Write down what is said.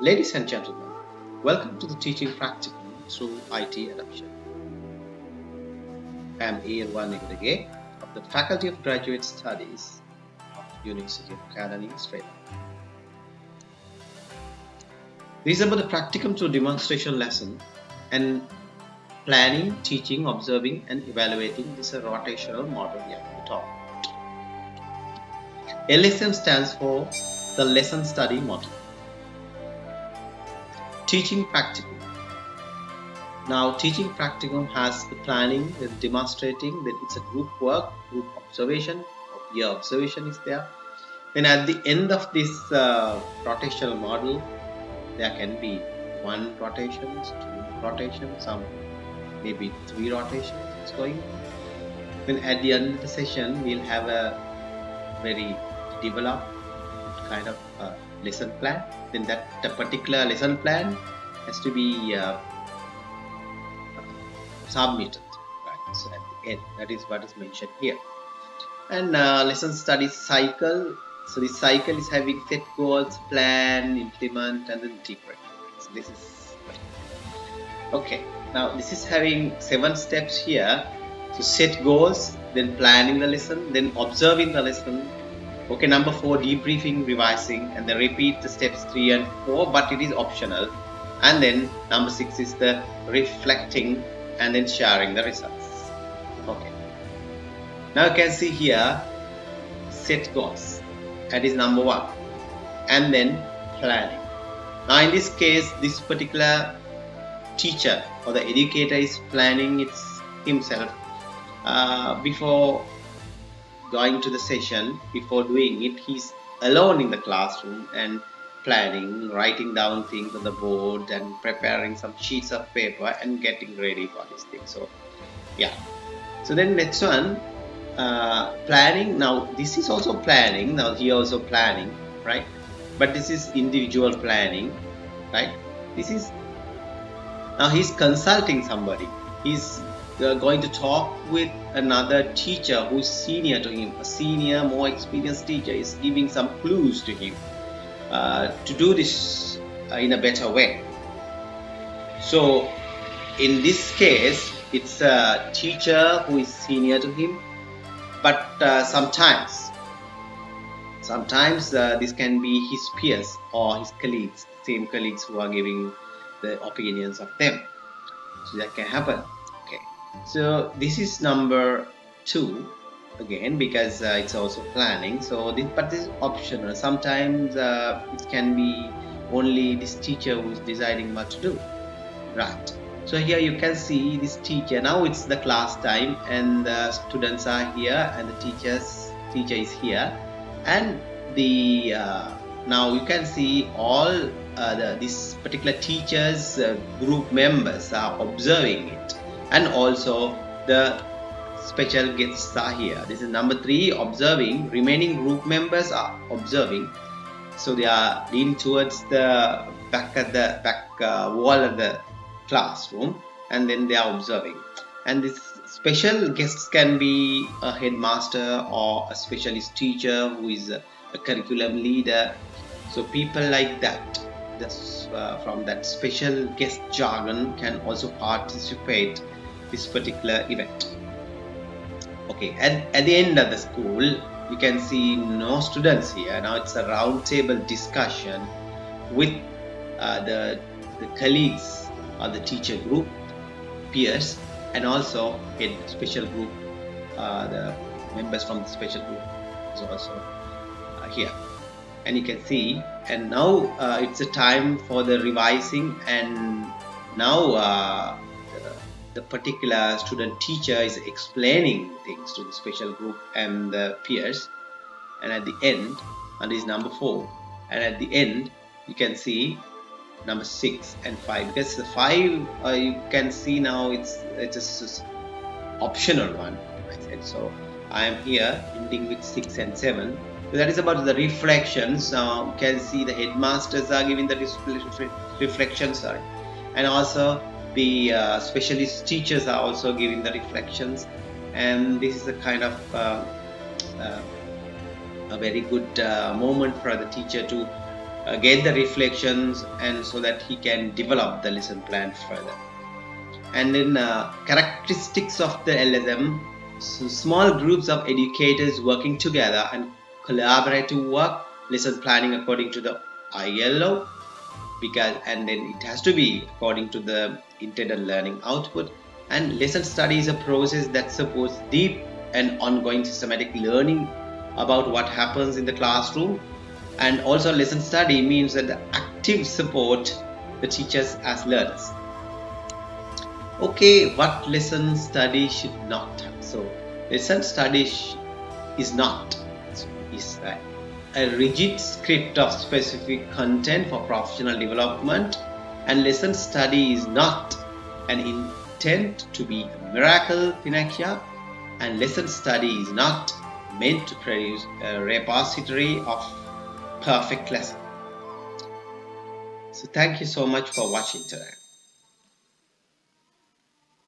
Ladies and gentlemen, welcome to the teaching practicum through IT adoption. I am Ian Nigade of the Faculty of Graduate Studies of University of Kelaniya, Australia. Is about the practicum through demonstration lesson and planning, teaching, observing and evaluating this rotational model at the top. LSM stands for the lesson study model. Teaching practicum. Now teaching practicum has the planning, the demonstrating that it's a group work, group observation, your observation is there. Then at the end of this uh, rotational model, there can be one rotations, two rotations, some maybe three rotations going. Then at the end of the session, we'll have a very developed kind of uh, lesson plan. Then that the particular lesson plan has to be uh, submitted. Right? So at the end, that is what is mentioned here. And uh, lesson study cycle. So this cycle is having set goals, plan, implement, and then integrate. So this is okay. Now this is having seven steps here. So set goals, then planning the lesson, then observing the lesson. Okay, number four, debriefing, revising, and then repeat the steps three and four, but it is optional. And then number six is the reflecting and then sharing the results. Okay. Now you can see here set goals. That is number one. And then planning. Now in this case, this particular teacher or the educator is planning it himself uh, before going to the session. Before doing it he's alone in the classroom and planning writing down things on the board and preparing some sheets of paper and getting ready for this thing. So yeah. So then next one uh, planning. Now this is also planning. Now here also planning right? But this is individual planning right? This is now he's consulting somebody. He's going to talk with another teacher who's senior to him a senior more experienced teacher is giving some clues to him uh, to do this uh, in a better way. So in this case it's a teacher who is senior to him but uh, sometimes sometimes uh, this can be his peers or his colleagues same colleagues who are giving the opinions of them. So that can happen so this is number two again because uh, it's also planning. So this but this is optional. Sometimes uh, it can be only this teacher who is deciding what to do. Right. So here you can see this teacher. Now it's the class time and the students are here and the teachers teacher is here. And the uh, now you can see all uh, the, this particular teachers uh, group members are observing it and also the special guests are here. This is number three observing. Remaining group members are observing. So they are leaning towards the back at the back uh, wall of the classroom. And then they are observing. And this special guests can be a headmaster or a specialist teacher who is a, a curriculum leader. So people like that this, uh, from that special guest jargon can also participate this particular event. Okay at, at the end of the school you can see no students here. Now it's a round table discussion with uh, the, the colleagues or the teacher group peers and also in special group uh, the members from the special group is also uh, here. And you can see and now uh, it's a time for the revising and now uh, the, particular student teacher is explaining things to the special group and the peers. And at the end and is number four and at the end you can see number six and five. Because the five uh, you can see now it's it's just optional one. I said so I am here ending with six and seven. So that is about the reflections. Uh, you can see the headmasters are giving the reflections sorry. And also the uh, specialist teachers are also giving the reflections. And this is a kind of uh, uh a very good uh, moment for the teacher to uh, get the reflections and so that he can develop the lesson plan further. And then uh, characteristics of the LSM so small groups of educators working together and collaborative work lesson planning according to the ILO because and then it has to be according to the intended learning output. And lesson study is a process that supports deep and ongoing systematic learning about what happens in the classroom. And also lesson study means that the active support the teachers as learners. Okay what lesson study should not have so lesson study is not is a rigid script of specific content for professional development and lesson study is not an intent to be a miracle panacea and lesson study is not meant to produce a repository of perfect lesson. So thank you so much for watching today.